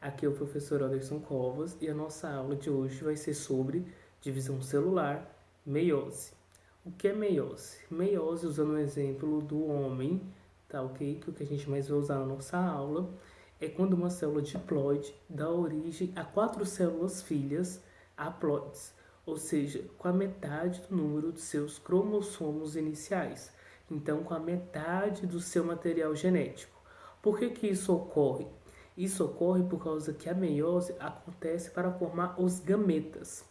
Aqui é o professor Anderson Covas e a nossa aula de hoje vai ser sobre divisão celular, meiose. O que é meiose? Meiose, usando o exemplo do homem, tá ok? Que é o que a gente mais vai usar na nossa aula é quando uma célula diploide dá origem a quatro células filhas haploides, ou seja, com a metade do número de seus cromossomos iniciais. Então, com a metade do seu material genético. Por que, que isso ocorre? Isso ocorre por causa que a meiose acontece para formar os gametas.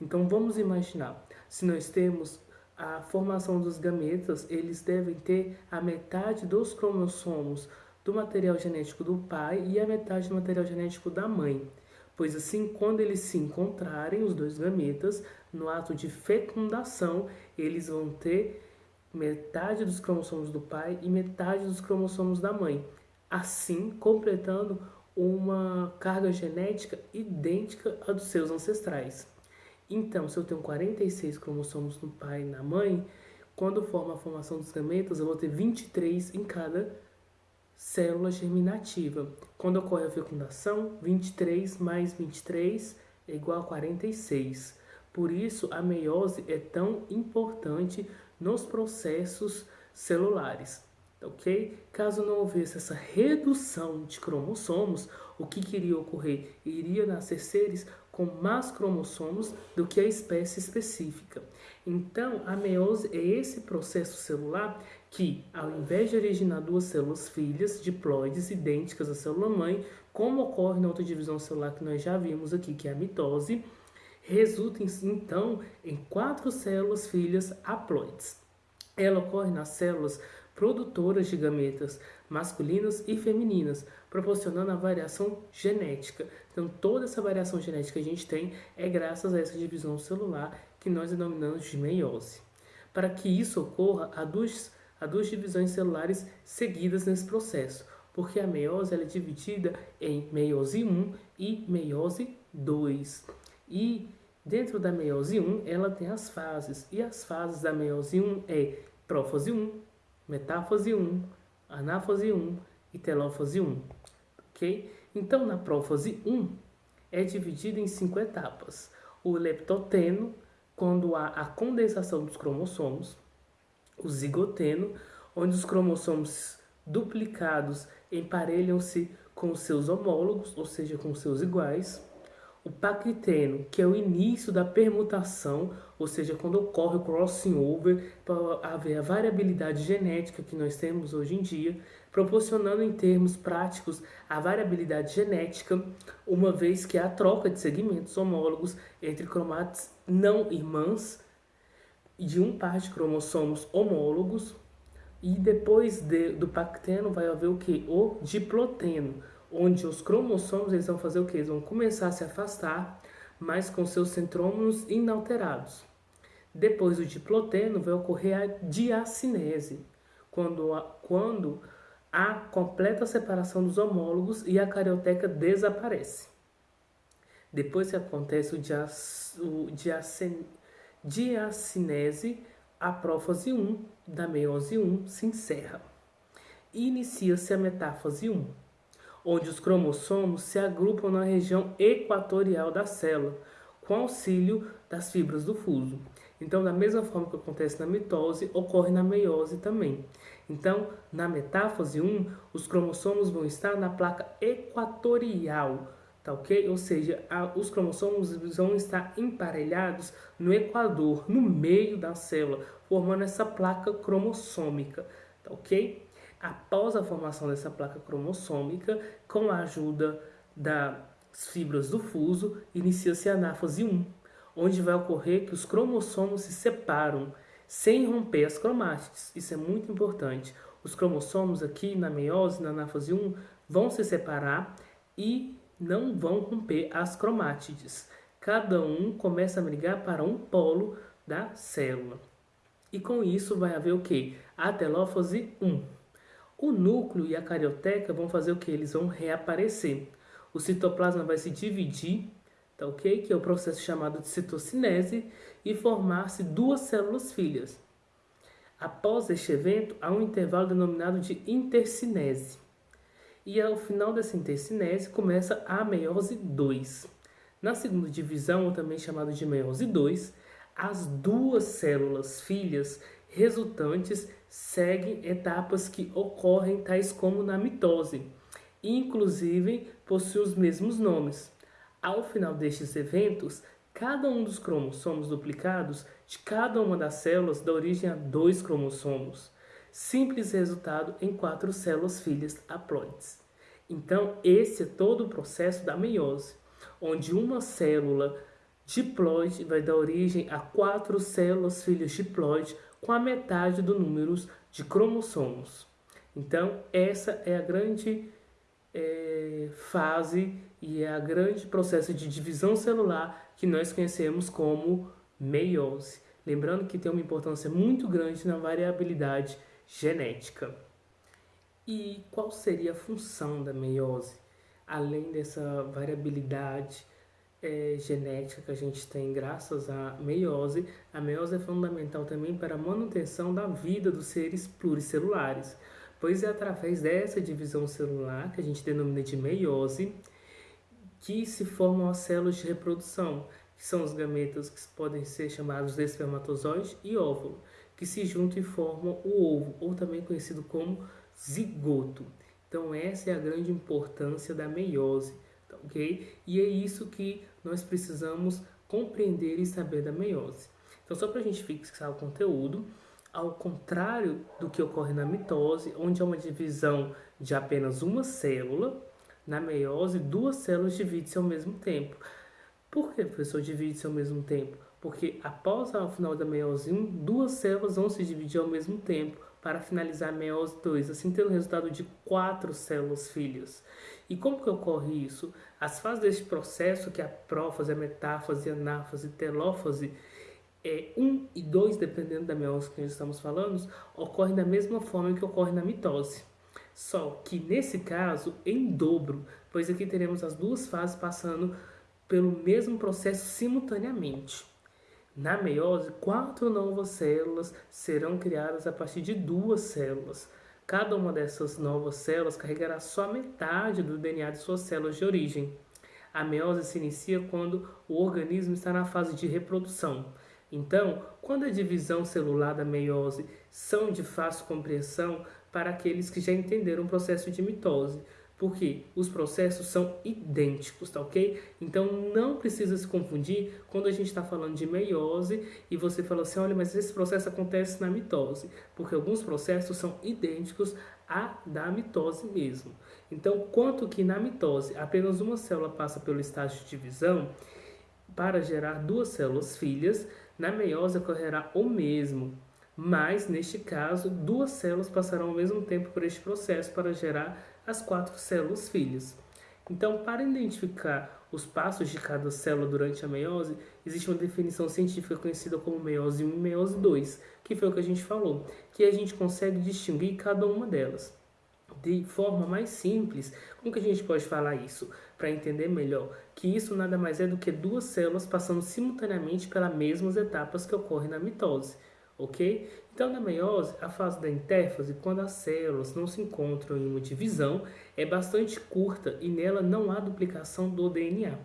Então vamos imaginar, se nós temos a formação dos gametas, eles devem ter a metade dos cromossomos do material genético do pai e a metade do material genético da mãe. Pois assim, quando eles se encontrarem, os dois gametas, no ato de fecundação, eles vão ter metade dos cromossomos do pai e metade dos cromossomos da mãe assim completando uma carga genética idêntica à dos seus ancestrais. Então, se eu tenho 46 cromossomos no pai e na mãe, quando forma a formação dos gametas, eu vou ter 23 em cada célula germinativa. Quando ocorre a fecundação, 23 mais 23 é igual a 46. Por isso, a meiose é tão importante nos processos celulares ok? Caso não houvesse essa redução de cromossomos, o que queria ocorrer? Iria nascer seres com mais cromossomos do que a espécie específica. Então, a meiose é esse processo celular que, ao invés de originar duas células filhas diploides idênticas à célula mãe, como ocorre na outra divisão celular que nós já vimos aqui, que é a mitose, resulta então em quatro células filhas haploides. Ela ocorre nas células produtoras de gametas masculinas e femininas, proporcionando a variação genética. Então, toda essa variação genética que a gente tem é graças a essa divisão celular que nós denominamos de meiose. Para que isso ocorra, há duas, há duas divisões celulares seguidas nesse processo, porque a meiose é dividida em meiose 1 e meiose 2. E dentro da meiose 1, ela tem as fases, e as fases da meiose 1 é prófase 1, metáfase 1, anáfase 1 e telófase 1, ok? Então, na prófase 1, é dividido em cinco etapas. O leptoteno, quando há a condensação dos cromossomos, o zigoteno, onde os cromossomos duplicados emparelham-se com seus homólogos, ou seja, com seus iguais, o paquiteno, que é o início da permutação, ou seja, quando ocorre o crossing over, para haver a variabilidade genética que nós temos hoje em dia, proporcionando em termos práticos a variabilidade genética, uma vez que há troca de segmentos homólogos entre cromates não irmãs de um par de cromossomos homólogos, e depois de, do pacteno vai haver o que? O diploteno, onde os cromossomos eles vão fazer o que? Eles vão começar a se afastar, mas com seus centrômeros inalterados. Depois do diploteno vai ocorrer a diacinese, quando, quando há completa separação dos homólogos e a carioteca desaparece. Depois que acontece o, dias, o diacin, diacinese, a prófase 1 da meiose 1 se encerra. Inicia-se a metáfase 1 onde os cromossomos se agrupam na região equatorial da célula, com auxílio das fibras do fuso. Então, da mesma forma que acontece na mitose, ocorre na meiose também. Então, na metáfase 1, os cromossomos vão estar na placa equatorial, tá ok? Ou seja, a, os cromossomos vão estar emparelhados no equador, no meio da célula, formando essa placa cromossômica, tá ok? Após a formação dessa placa cromossômica, com a ajuda das fibras do fuso, inicia-se a anáfase 1, onde vai ocorrer que os cromossomos se separam sem romper as cromátides. Isso é muito importante. Os cromossomos aqui na meiose, na anáfase 1, vão se separar e não vão romper as cromátides. Cada um começa a migrar para um polo da célula. E com isso vai haver o que? A telófase 1. O núcleo e a carioteca vão fazer o que? Eles vão reaparecer. O citoplasma vai se dividir, tá ok? Que é o processo chamado de citocinese e formar-se duas células filhas. Após este evento, há um intervalo denominado de intercinese. e ao final dessa intercinese começa a meiose 2. Na segunda divisão, ou também chamada de meiose 2, as duas células filhas resultantes seguem etapas que ocorrem tais como na mitose, e inclusive possuem os mesmos nomes. Ao final destes eventos, cada um dos cromossomos duplicados de cada uma das células dá origem a dois cromossomos, simples resultado em quatro células filhas haploides. Então, esse é todo o processo da meiose, onde uma célula diploide vai dar origem a quatro células filhas diploide com a metade do número de cromossomos. Então, essa é a grande é, fase e é a grande processo de divisão celular que nós conhecemos como meiose. Lembrando que tem uma importância muito grande na variabilidade genética. E qual seria a função da meiose? Além dessa variabilidade é, genética que a gente tem graças à meiose, a meiose é fundamental também para a manutenção da vida dos seres pluricelulares pois é através dessa divisão celular, que a gente denomina de meiose, que se formam as células de reprodução, que são os gametas que podem ser chamados de espermatozoide e óvulo, que se juntam e formam o ovo, ou também conhecido como zigoto. Então essa é a grande importância da meiose, ok? E é isso que nós precisamos compreender e saber da meiose. Então só para a gente fixar o conteúdo, ao contrário do que ocorre na mitose, onde há uma divisão de apenas uma célula, na meiose, duas células dividem-se ao mesmo tempo. Por que, professor, divide-se ao mesmo tempo? Porque após o final da meiose 1, duas células vão se dividir ao mesmo tempo para finalizar a meiose 2, assim tendo o resultado de quatro células filhas. E como que ocorre isso? As fases deste processo, que é a prófase, a metáfase, a anáfase, telófase, é, 1 e 2, dependendo da meiose que nós estamos falando, ocorrem da mesma forma que ocorre na mitose. Só que nesse caso, em dobro, pois aqui teremos as duas fases passando pelo mesmo processo simultaneamente. Na meiose, quatro novas células serão criadas a partir de duas células. Cada uma dessas novas células carregará só metade do DNA de suas células de origem. A meiose se inicia quando o organismo está na fase de reprodução. Então, quando a divisão celular da meiose são de fácil compreensão para aqueles que já entenderam o processo de mitose, porque os processos são idênticos, tá ok? Então não precisa se confundir quando a gente está falando de meiose e você fala assim, olha, mas esse processo acontece na mitose, porque alguns processos são idênticos à da mitose mesmo. Então, quanto que na mitose apenas uma célula passa pelo estágio de divisão para gerar duas células filhas, na meiose ocorrerá o mesmo, mas neste caso, duas células passarão ao mesmo tempo por este processo para gerar as quatro células filhas. Então, para identificar os passos de cada célula durante a meiose, existe uma definição científica conhecida como meiose 1 e meiose 2, que foi o que a gente falou, que a gente consegue distinguir cada uma delas. De forma mais simples, como que a gente pode falar isso? Para entender melhor, que isso nada mais é do que duas células passando simultaneamente pelas mesmas etapas que ocorrem na mitose, ok? Então, na meiose, a fase da intérfase, quando as células não se encontram em uma divisão, é bastante curta e nela não há duplicação do DNA.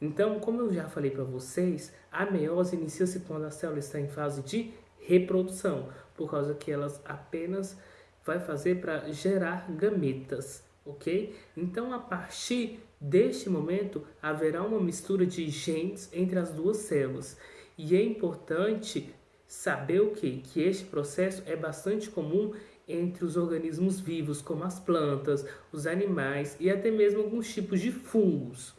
Então, como eu já falei para vocês, a meiose inicia-se quando a célula está em fase de reprodução, por causa que elas apenas vai fazer para gerar gametas, ok? Então, a partir deste momento, haverá uma mistura de genes entre as duas células. E é importante saber o que? Que este processo é bastante comum entre os organismos vivos, como as plantas, os animais e até mesmo alguns tipos de fungos.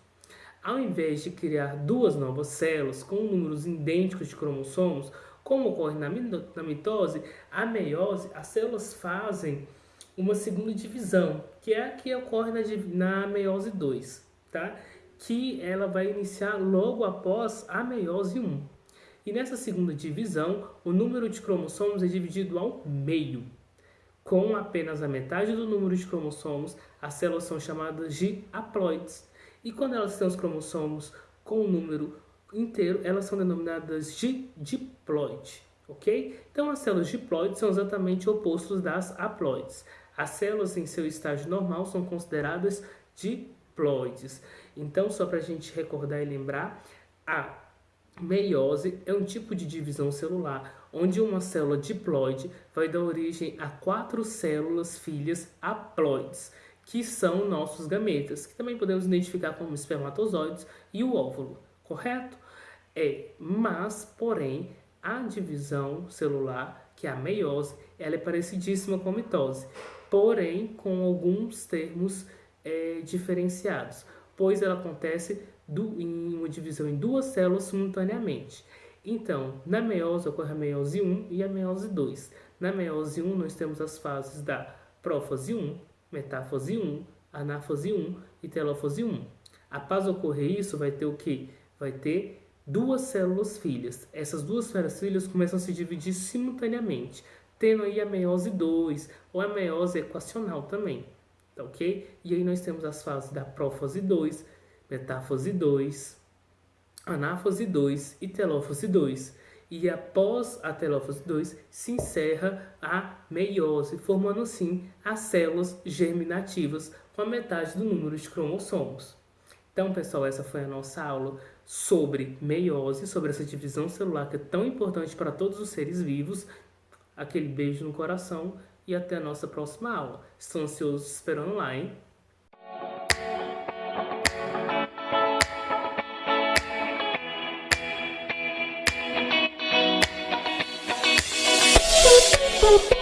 Ao invés de criar duas novas células com números idênticos de cromossomos, como ocorre na, mitose, a meiose, as células fazem uma segunda divisão, que é a que ocorre na, na meiose 2, tá? que ela vai iniciar logo após a meiose 1. E nessa segunda divisão, o número de cromossomos é dividido ao meio. Com apenas a metade do número de cromossomos, as células são chamadas de haploides. E quando elas têm os cromossomos com o número inteiro, elas são denominadas de diploide, ok? Então as células diploides são exatamente opostos das haploides. As células em seu estágio normal são consideradas diploides. Então, só para a gente recordar e lembrar, a meiose é um tipo de divisão celular onde uma célula diploide vai dar origem a quatro células filhas haploides, que são nossos gametas, que também podemos identificar como espermatozoides e o óvulo, correto? É, mas, porém, a divisão celular, que é a meiose, ela é parecidíssima com a mitose, porém com alguns termos é, diferenciados, pois ela acontece em uma divisão em duas células simultaneamente. Então, na meiose ocorre a meiose 1 e a meiose 2. Na meiose 1, nós temos as fases da prófase 1, metáfase 1, anáfase 1 e telófase 1. Após ocorrer isso, vai ter o que? Vai ter duas células filhas. Essas duas células filhas começam a se dividir simultaneamente, tendo aí a meiose 2 ou a meiose equacional também, tá ok? E aí nós temos as fases da prófase 2, metáfase 2, anáfase 2 e telófase 2. E após a telófase 2 se encerra a meiose, formando assim as células germinativas com a metade do número de cromossomos. Então, pessoal, essa foi a nossa aula sobre meiose, sobre essa divisão celular que é tão importante para todos os seres vivos. Aquele beijo no coração e até a nossa próxima aula. Estou ansioso esperando lá, hein? people